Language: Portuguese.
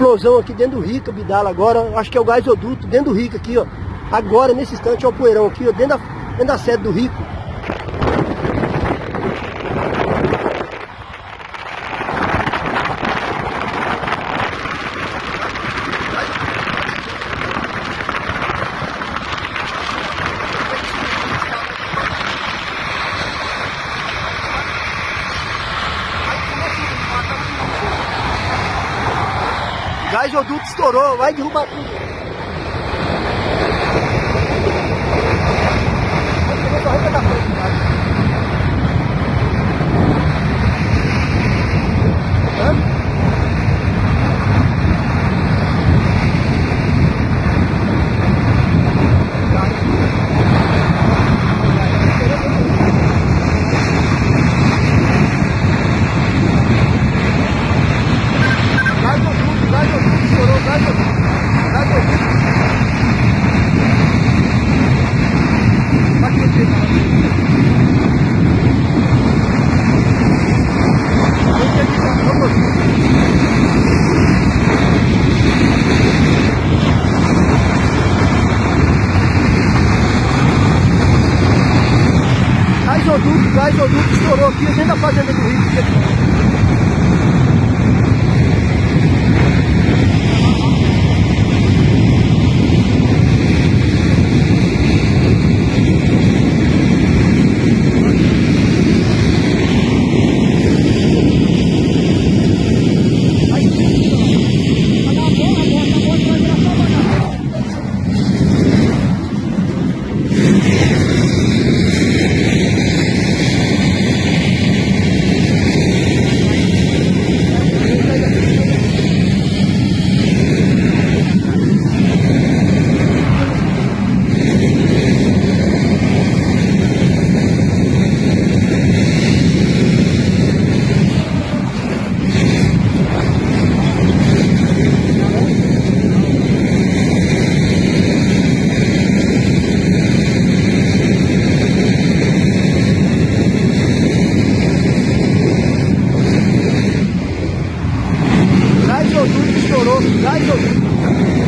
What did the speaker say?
explosão aqui dentro do Rica, Bidala agora, acho que é o gasoduto dentro do Rica aqui, ó. Agora, nesse instante, ó o poeirão aqui, ó, dentro da, dentro da sede do Rico. Gasoduto estourou, vai derrubar tudo. gasoduto, gasoduto estourou aqui dentro da tá fazenda do Rio. 丈イ大丈夫。